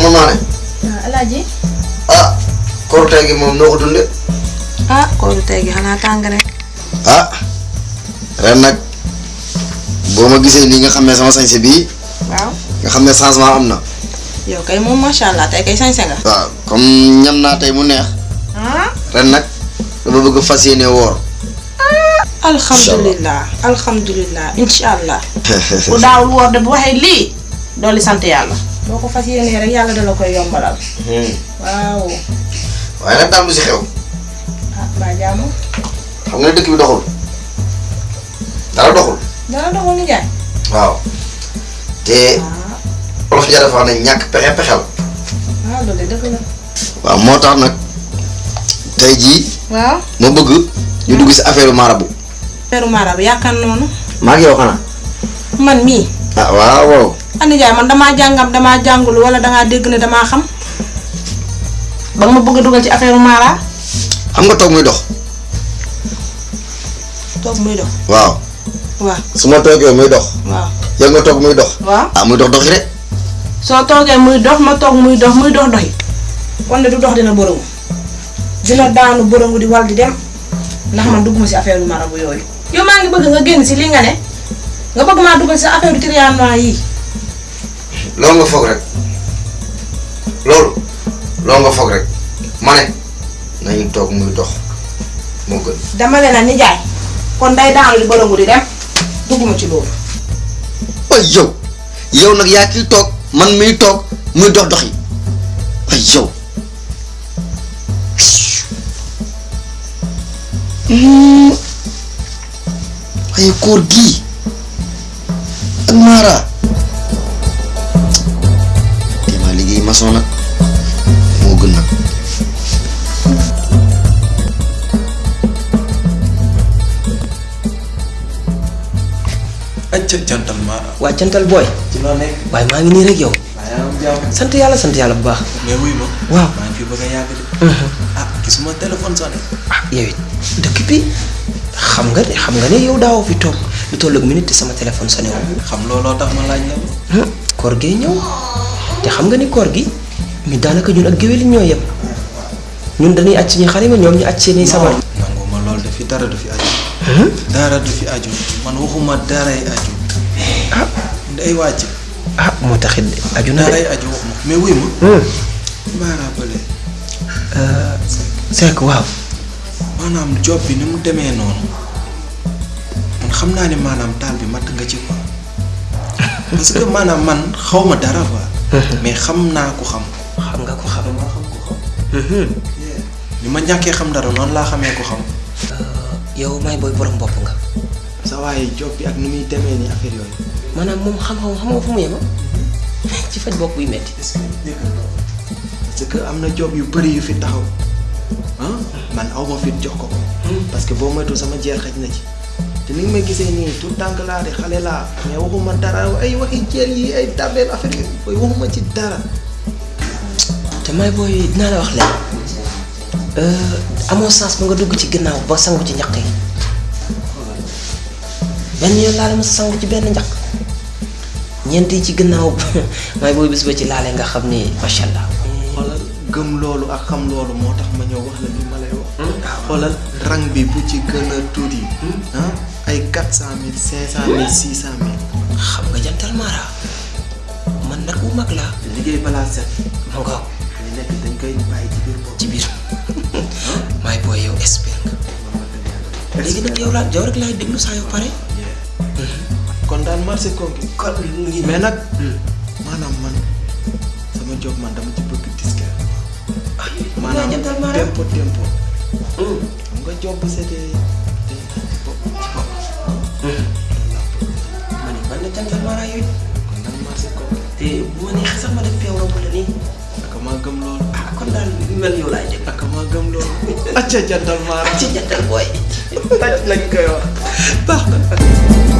soxna Mané waaw alaaji ah korite gi moom noo ko dunde ah kooru tey gi xanaa tàng rek ah ren nag boo ma gisee nii nga xam ne sama sañse bii waaw nga xam ne changement am na yow kay moom macha allah tey kay sañse nga waaw comme ñam naa tey mu neex ah? Ren nag dama bëgg fas yéene woor alhamdulilah alhamdulilah incha allah. Bu daawul woor de bu waxee lii dolli sant yàlla boo ko fas yéenee rek yàlla dala koy yombalal waaw waaye nag daam lu si xew ah baa jaamu xam nga ne dëkk bi doxul dara doxul dana doxul ni jaay waaw te ah. olof ja dafa ne ñàkk pexe pexel waaw loolu dëgg la waaw moo tax nag tey jii waaw ma bëgg ñu dugg si affaire marabu peru mara bi yaakaar noonu maa ngi yow xanaa man mii ah waaw waaw Andi Ndiaye man damaa jàngam damaa jàngul wala dangaa dégg ne damaa xam. Ba nga ma bëgg a dugal ci affaire Mara. Xam nga toog muy dox. Toog muy dox. Waaw. Waaw. Su ma toogee muy dox. Waaw. Yow nga toog muy dox. Waaw. Ah muy dox doxi rek soo toogee muy dox ma toog muy dox muy dox doxi de du dox dina bërëngu dina daanu bërëngu di wal di dem. Ndax man dugguma si affaire Mara bu yooyu. Yow maa ngi bëgg nga génn si li nga ne. Nga bëgg maa dugal si affaire triannois yi loolu nga foog rek. Loolu loolu nga foog rek. Ma ne nañu toog muy dox moo gën. Dama leen a nijaay kon day daanu di bërëngu di dem dugguma ci loolu. Way yow yow nag yaa kiy toog man miy toog muy dox doxi. Way yow. Hmm. waaye koor gii ak maara jantal ma waa jantal booy ci loo nekk waaye maa ngi nii rek yow sant yàlla sant yàlla bu baax mais wuy ma waaw maa ngi fi bëgg a yàgg de ah gisuma téléphone sonné ah yow it dëkk bi xam nga ne xam nga ne yow daawoo fi toog lu toll ak minute te sama téléphone sonné wu xam looloo tax ma laaj la koor gee ñëw te xam nga ni koor gi ñu daanaka ñun ak géwél ñoo yem ñun dañuy aj suñuy xarima ñoom ñu seeni sabar lool de fi dara du fi aju dara du fi aju. Man waxuma daray aju. Ah. Day wàcc ah moo taxit aju na de. Daray aju waxuma mais wuy ma. Maa rappelé Seck waaw. Maanaam job bi ni mu demee noonu. Man xam naa ne maanaam taal bi matt nga ci quoi. Parce que maanaam man xaw ma dara quoi. Mais xam naa ko xam. Xam nga ko xam. Xam ko xam. Ni ma ñàkkee xam dara noonu laa xamee ko xam. Yow may booy borom bopp nga. Sa waaye job bi ak ni muy demee ni affaire yooyu. Maanaam moom xam-xam xam nga fu mu yema ci faj bopp buy metti. Est-ce que parce que am na job yu bëri yu fi taxaw. Ah? Man aw ma fit jox ko ko. Parce que boo moytu sama jeer xaj na ci. Te ni nga may gisee nii tout tànk laa de xale laa. Mais waxuma dara ay waxi jeer yi ay tabeel affaire yi booy waxuma ci dara. Te may booy dinaa la wax leen. Amoo sens ba nga dugg ci ginnaaw ba sangu ci ñaq yi benn yoon laa la mos a sangu ci benn ñaq ñeent yi ci ginnaaw may booy bis ba ci laale nga xam ni macha allah. xoolal gëm loolu ak xam loolu moo tax ma ñëw wax la li ma lay wax xoolal rang bi bu ci gën a tuuti ay quatre cent mille cinq cent mille six cent mille xam nga jantal Mara man nag bu mag laa liggéey balaa set ma nga li nekk dañ koy bàyyi ci biir bopp ci biir yoo pare. kon daal marché konki kon lu ngi mais nag maanaam man? Sama job man dama ci bëgg Mara tempo tempo nga job bu naan ci bopp ci bopp loolu laa bëgg ma ne man na jantal Mara yooyu kon bu ma neexee sax ma def peew romb la nii ak maa gëm loolu ah kon daal mel yow laay acca jantal Mara ci jantal booy. taj lañ koy wax baax na